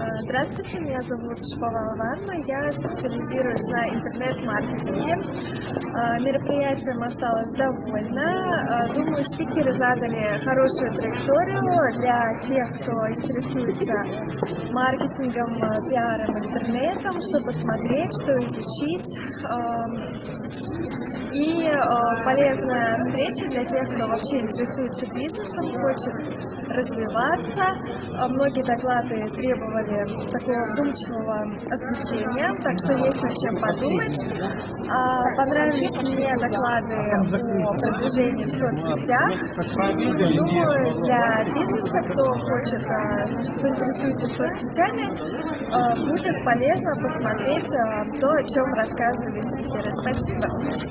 А, Здравствуйте, меня зовут Шпова Анна, я специализируюсь на интернет-маркетинге. А, Мероприятием осталась довольна. А, Думаю, спикеры задали хорошую траекторию для тех, кто интересуется маркетингом, пиаром, интернетом, что посмотреть, что изучить. А, полезная встреча для тех, кто вообще интересуется бизнесом, хочет развиваться. А, Многие доклады требовали такого вдумчивого освещения, так что есть над чем подумать. А, Понравились мне доклады о продвижении в соцсетях. Думаю, для бизнеса, кто хочет, кто интересуется соцсетями, будет полезно посмотреть то, о чем рассказывали спикеры. Спасибо.